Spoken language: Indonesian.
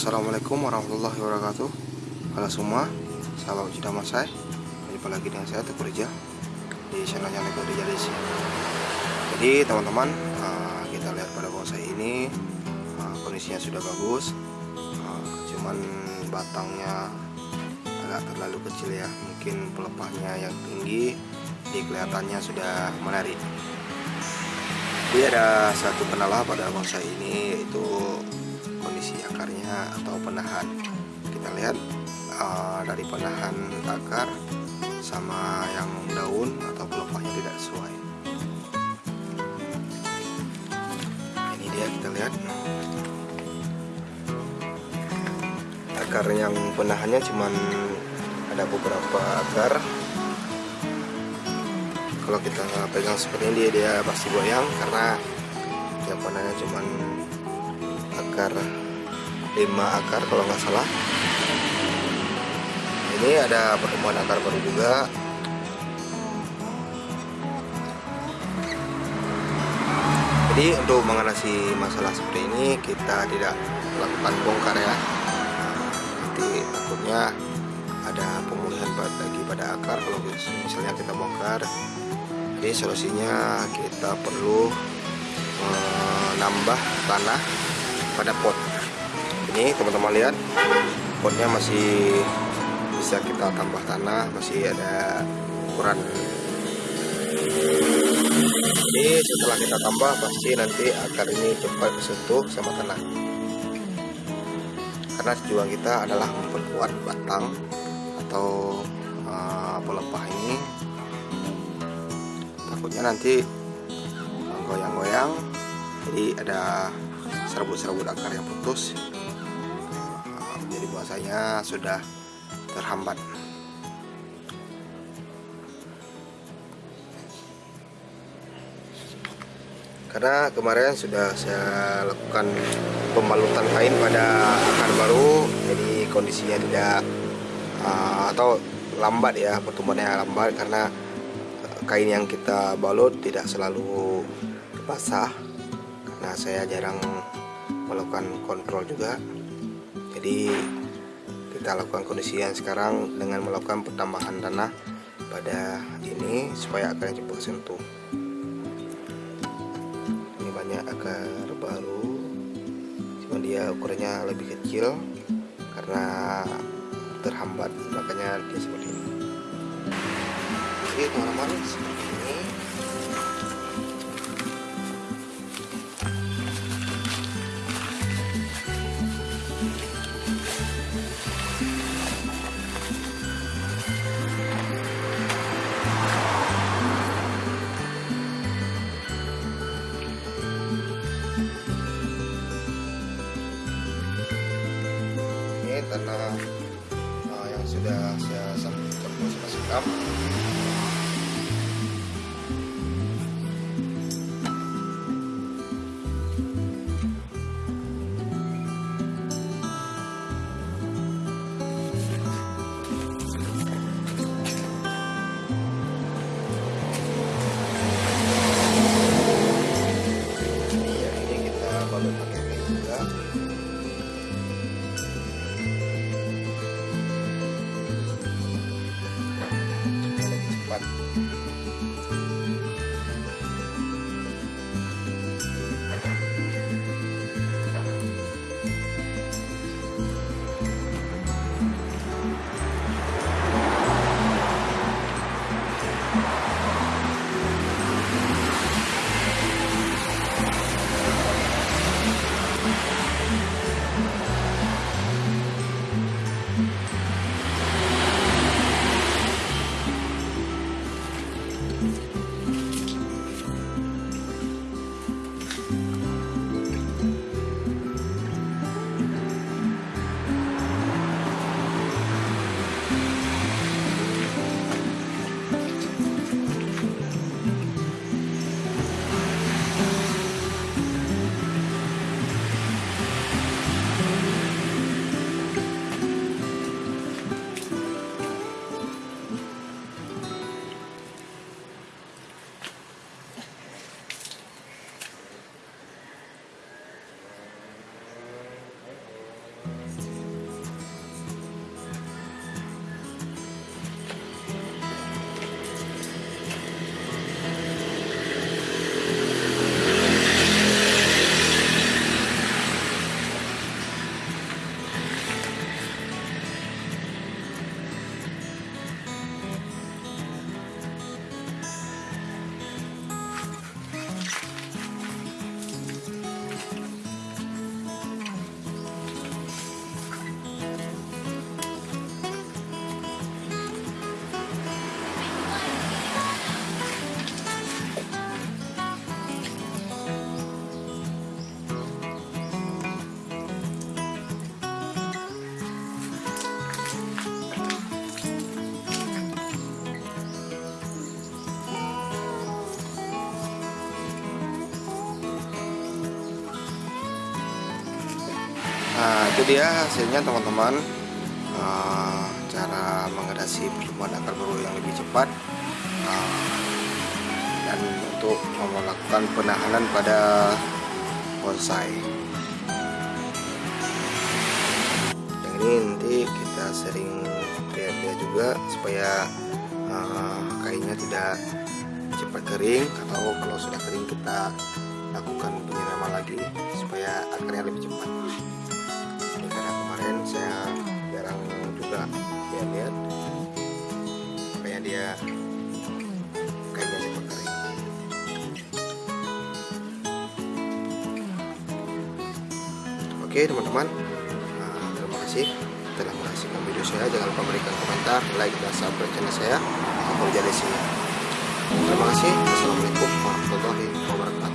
Assalamualaikum warahmatullahi wabarakatuh. Halo semua Sahabat Ujidah Masai Jumpa lagi dengan saya Teguh Rija Di channelnya Teguh Rija Desi. Jadi teman-teman uh, Kita lihat pada bonsai ini uh, Kondisinya sudah bagus. Uh, Cuman batangnya Agak terlalu kecil ya. Mungkin pelepahnya yang tinggi Jadi kelihatannya sudah menarik. Jadi ada satu kendala pada bonsai ini yaitu kondisi akarnya atau penahan. Kita lihat uh, dari penahan akar sama yang daun atau pelepahnya tidak sesuai. Ini dia kita lihat. Akar yang penahannya cuman ada beberapa akar. Kalau kita pegang seperti ini dia, pasti goyang karena yang panahnya cuman akar 5 akar kalau nggak salah. Ini ada pertemuan akar baru juga. Jadi untuk mengatasi masalah seperti ini kita tidak melakukan bongkar ya. Nanti takutnya ada pemulihan lagi pada akar kalau misalnya kita bongkar. Jadi solusinya kita perlu menambah tanah pada pot. Ini teman-teman lihat potnya masih bisa kita tambah tanah masih ada ukuran. Jadi setelah kita tambah pasti nanti akar ini cepat sentuh sama tanah. Karena tujuan kita adalah memperkuat batang atau uh, pelepah ini. Takutnya nanti goyang-goyang jadi ada serabut-serabut akar yang putus. Jadi bahasanya sudah terhambat. Karena kemarin sudah saya lakukan pembalutan kain pada akar baru jadi kondisinya tidak uh, atau lambat ya pertumbuhannya lambat karena kain yang kita balut tidak selalu basah karena saya jarang melakukan kontrol juga. Jadi kita lakukan kondisi yang sekarang dengan melakukan pertambahan tanah pada ini supaya akarnya cepat sentuh. Ini banyak akar baru cuma dia ukurannya lebih kecil karena terhambat makanya dia seperti ini. Oke teman-teman uh, yang sudah saya sampaikan mas sikap pakai juga itu dia hasilnya teman-teman. Uh, cara mengatasi pertumbuhan akar baru yang lebih cepat. Uh, dan untuk melakukan penahanan pada bonsai. Yang ini nanti kita sering lihat-lihat juga supaya uh, kainnya tidak cepat kering atau kalau sudah kering kita lakukan penyiraman lagi supaya akarnya lebih cepat kemarin saya jarang juga lihat-lihat supaya dia kainnya cepat kering oke teman-teman. Nah, terima kasih telah menyaksikan video saya. Jangan lupa berikan komentar like dan subscribe channel saya. Kapolja Desi terima kasih. Assalamualaikum warahmatullahi wabarakatuh